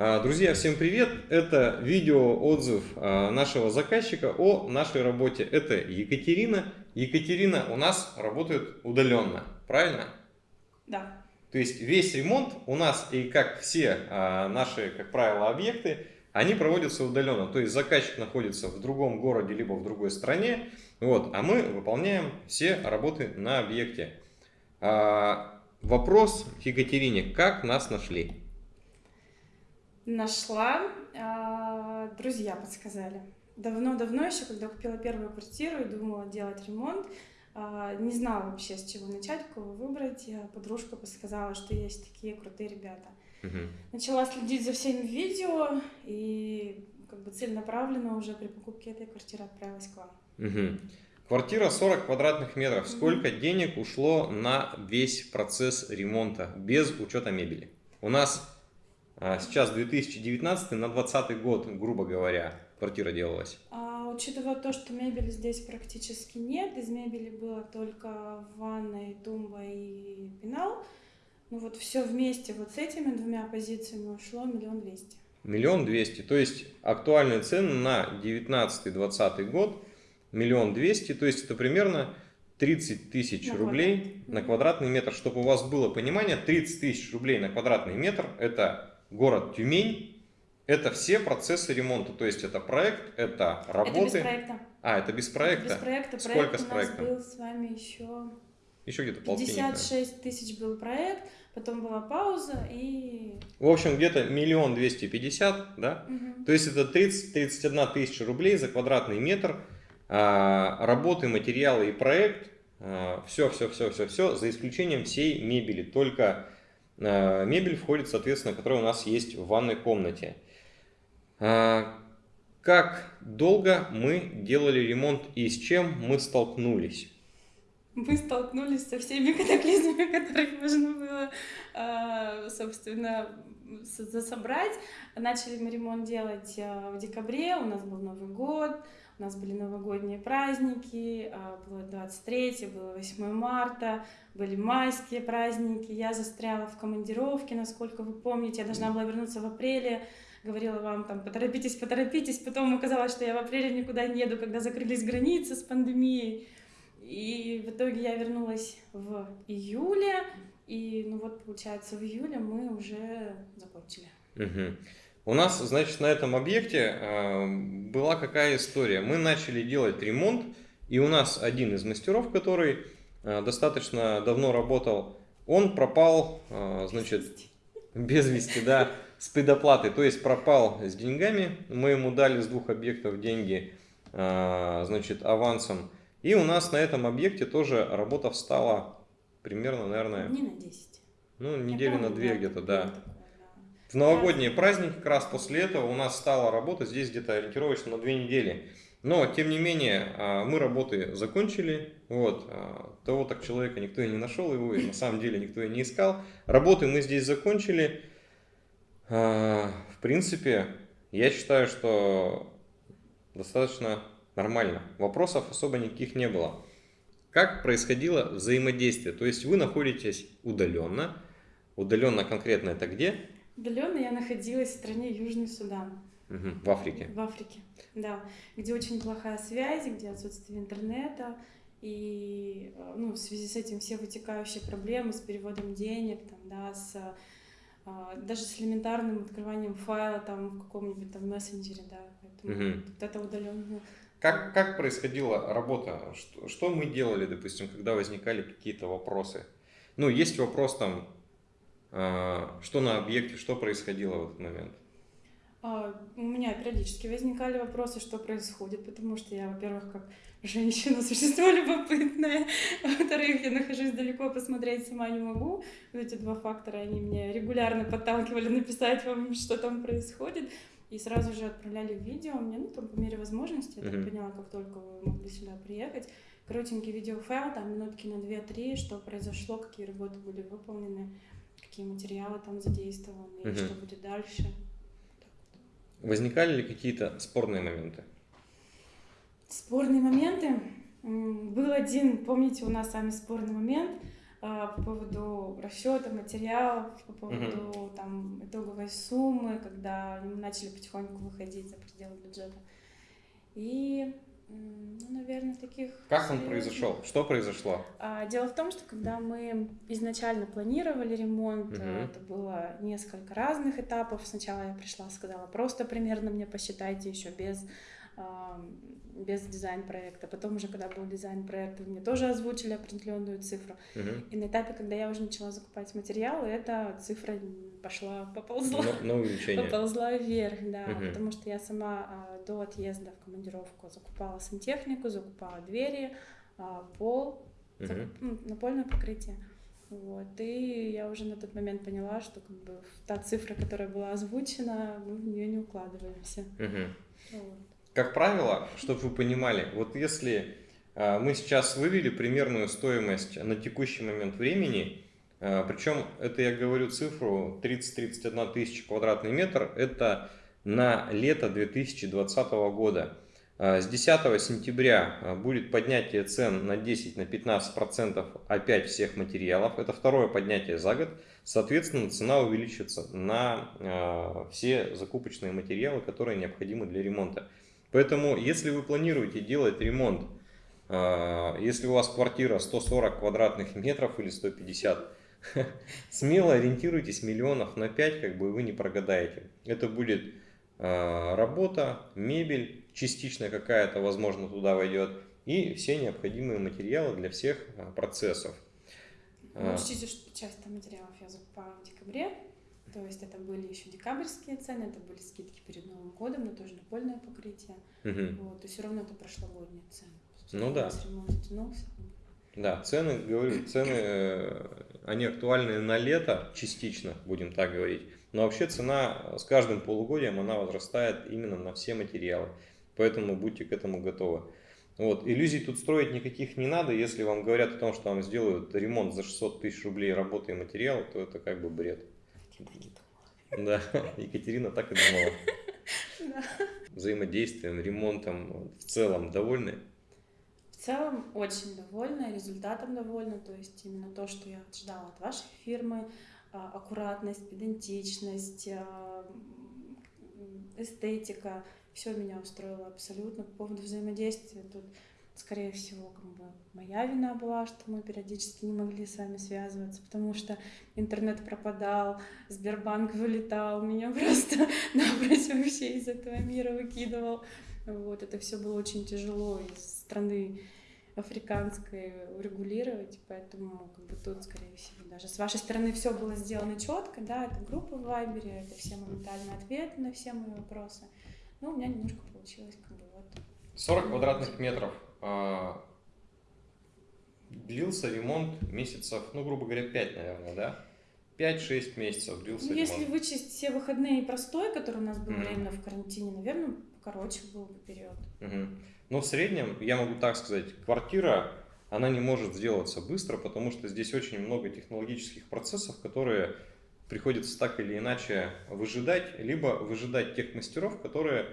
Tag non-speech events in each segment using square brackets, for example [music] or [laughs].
А, друзья, всем привет! Это видео-отзыв а, нашего заказчика о нашей работе. Это Екатерина. Екатерина у нас работает удаленно, правильно? Да. То есть весь ремонт у нас и как все а, наши, как правило, объекты, они проводятся удаленно. То есть заказчик находится в другом городе, либо в другой стране, вот, а мы выполняем все работы на объекте. Вопрос к Екатерине. Как нас нашли? Нашла, а, друзья подсказали. Давно-давно еще, когда купила первую квартиру и думала делать ремонт, а, не знала вообще, с чего начать, кого выбрать. Подружка подсказала, что есть такие крутые ребята. Угу. Начала следить за всеми видео и как бы целенаправленно уже при покупке этой квартиры отправилась к вам. Угу. Квартира 40 квадратных метров. Сколько денег ушло на весь процесс ремонта без учета мебели? У нас сейчас 2019 на 2020 год, грубо говоря, квартира делалась. А, учитывая то, что мебели здесь практически нет, из мебели было только ванная, тумба и пенал, ну вот все вместе вот с этими двумя позициями ушло миллион двести. Миллион двести, то есть актуальные цены на 19-20 год миллион двести, то есть это примерно 30 тысяч рублей квадрат. на квадратный метр. Чтобы у вас было понимание, 30 тысяч рублей на квадратный метр это город Тюмень. Это все процессы ремонта, то есть это проект, это работы. Это без проекта. А, это без проекта? Это без проекта. Сколько проект с проектом? у нас был с вами еще... Еще где-то 56 тысяч был проект, потом была пауза и... В общем, где-то миллион двести пятьдесят, да? Угу. То есть это 30-31 тысяча рублей за квадратный метр. А, работы, материалы и проект. все, все, все, все, все, за исключением всей мебели. Только мебель входит, соответственно, которая у нас есть в ванной комнате. Э, как долго мы делали ремонт и с чем мы столкнулись? Мы столкнулись со всеми [laughs] катаклизмами, которые можно было, э, собственно, засобрать. Начали мы ремонт делать в декабре, у нас был Новый год, у нас были новогодние праздники, а, было 23, было 8 марта, были майские праздники. Я застряла в командировке, насколько вы помните. Я должна была вернуться в апреле. Говорила вам, там, поторопитесь, поторопитесь. Потом оказалось, что я в апреле никуда не еду, когда закрылись границы с пандемией. И в итоге я вернулась в июле. И, ну вот, получается, в июле мы уже закончили. Угу. У нас, значит, на этом объекте э, была какая история. Мы начали делать ремонт, и у нас один из мастеров, который э, достаточно давно работал, он пропал, э, значит, без вести, да, с предоплатой, то есть пропал с деньгами. Мы ему дали с двух объектов деньги, значит, авансом. И у нас на этом объекте тоже работа встала примерно, наверное... Не на 10. Ну, недели на две где-то, да. В новогодние праздники, как раз после этого у нас стала работа здесь где-то ориентировочно на две недели. Но, тем не менее, а, мы работы закончили. Вот. А, того так человека никто и не нашел его, и на самом деле никто и не искал. Работы мы здесь закончили. А, в принципе, я считаю, что достаточно нормально. Вопросов особо никаких не было. Как происходило взаимодействие? То есть вы находитесь удаленно. Удаленно конкретно это где? Удаленно я находилась в стране Южный Судан. Угу, в Африке. В Африке, да. Где очень плохая связь, где отсутствие интернета. И э, ну, в связи с этим все вытекающие проблемы с переводом денег, там, да, с, а, даже с элементарным открыванием файла там, в каком-нибудь там мессенджере, да. Поэтому угу. вот это удаленно. Как, как происходила работа? Что, что мы делали, допустим, когда возникали какие-то вопросы? Ну, есть вопрос там, что на объекте, что происходило в этот момент? А, у меня периодически возникали вопросы, что происходит, потому что я, во-первых, как женщина, [laughs] существо любопытное, во-вторых, я нахожусь далеко, посмотреть сама не могу. Вот эти два фактора, они меня регулярно подталкивали написать вам, [laughs] что там происходит. И сразу же отправляли видео мне, ну, там, по мере возможности, я так поняла, как только вы могли сюда приехать. Коротенький видеофайл, там, минутки на 2-3, что произошло, какие работы были выполнены какие материалы там задействованы, угу. и что будет дальше. Возникали ли какие-то спорные моменты? Спорные моменты? Был один, помните, у нас самый спорный момент. а, по поводу расчета материалов, по поводу там итоговой суммы, когда мы начали потихоньку выходить за пределы бюджета. И ну, наверное, таких... Как он произошел? Что произошло? А, дело в том, что когда мы изначально планировали ремонт, угу. это было несколько разных этапов. Сначала я пришла, сказала, просто примерно мне посчитайте еще без без дизайн-проекта. Потом уже, когда был дизайн-проект, мне тоже озвучили определенную цифру. Uh-huh. И на этапе, когда я уже начала закупать материалы, эта цифра пошла, поползла. На, на увеличение. Поползла вверх, да. Uh-huh. Потому что я сама а, до отъезда в командировку закупала сантехнику, закупала двери, а, пол, uh-huh. закуп, ну, напольное покрытие. Вот. И я уже на тот момент поняла, что как бы та цифра, которая была озвучена, мы в нее не укладываемся. Uh-huh. Вот как правило, чтобы вы понимали, вот если а, мы сейчас вывели примерную стоимость на текущий момент времени, а, причем это я говорю цифру 30-31 тысяча квадратный метр, это на лето 2020 года. А, с 10 сентября будет поднятие цен на 10-15% опять всех материалов. Это второе поднятие за год. Соответственно, цена увеличится на все закупочные материалы, которые необходимы для ремонта. Поэтому, если вы планируете делать ремонт, а, если у вас квартира 140 квадратных метров или 150, [laughs] смело ориентируйтесь миллионов на 5, как бы вы не прогадаете. Это будет а, работа, мебель, частично какая-то, возможно, туда войдет, и все необходимые материалы для всех а, процессов. Учтите, что часть материалов я закупаю в декабре, то есть это были еще декабрьские цены, это были скидки перед Новым годом, но тоже напольное покрытие. Угу. Вот, то все равно это прошлогодние цены. Ну да. Ремонт затянулся. Да, цены, говорю, цены, э, они актуальны на лето частично, будем так говорить. Но вообще цена с каждым полугодием, она возрастает именно на все материалы. Поэтому будьте к этому готовы. Вот. Иллюзий тут строить никаких не надо. Если вам говорят о том, что вам сделают ремонт за 600 тысяч рублей работы и материала, то это как бы бред. Да, [laughs] Екатерина так и думала. Да. Взаимодействием, ремонтом в целом довольны? В целом очень довольна, результатом довольна. То есть именно то, что я ожидала от вашей фирмы, а, аккуратность, педантичность, а, эстетика, все меня устроило абсолютно. По поводу взаимодействия тут скорее всего, как бы моя вина была, что мы периодически не могли с вами связываться, потому что интернет пропадал, Сбербанк вылетал, меня [laughs] просто напрочь вообще из этого мира выкидывал. Вот, это все было очень тяжело из страны африканской урегулировать, поэтому как бы тут, скорее всего, даже с вашей стороны все было сделано четко, да, это группа в Вайбере, это все моментальные ответы на все мои вопросы. Но у меня немножко получилось как бы вот. 40 квадратных метров а, длился ремонт месяцев, ну, грубо говоря, 5, наверное, да? 5-6 месяцев длился ну, ремонт. Если вычесть все выходные и простой, который у нас был mm. временно в карантине, наверное, короче был бы период. Mm-hmm. Ну, в среднем, я могу так сказать, квартира, она не может сделаться быстро, потому что здесь очень много технологических процессов, которые приходится так или иначе выжидать, либо выжидать тех мастеров, которые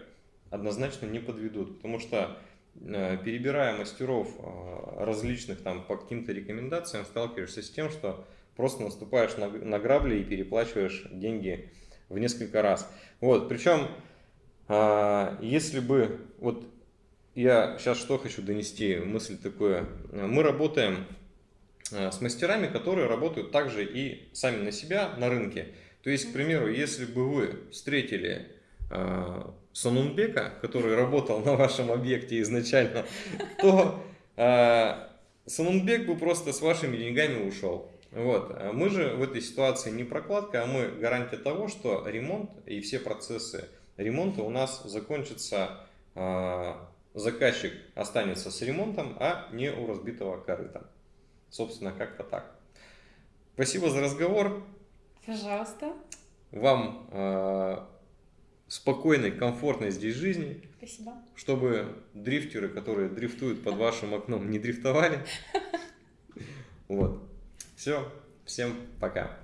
однозначно не подведут. Потому что Э, перебирая мастеров э, различных там по каким-то рекомендациям, сталкиваешься с тем, что просто наступаешь на, на грабли и переплачиваешь деньги в несколько раз. Вот, причем, э, если бы, вот я сейчас что хочу донести, мысль такую, мы работаем с мастерами, которые работают также и сами на себя на рынке. То есть, к примеру, если бы вы встретили Санунбека, который работал на вашем объекте изначально, то э, Санунбек бы просто с вашими деньгами ушел. Вот. Мы же в этой ситуации не прокладка, а мы гарантия того, что ремонт и все процессы ремонта у нас закончатся, э, заказчик останется с ремонтом, а не у разбитого корыта. Собственно, как-то так. Спасибо за разговор. Пожалуйста. Вам э, спокойной, комфортной здесь жизни. Спасибо. Чтобы дрифтеры, которые дрифтуют под вашим окном, не дрифтовали. [laughs] Вот. Все. Всем пока.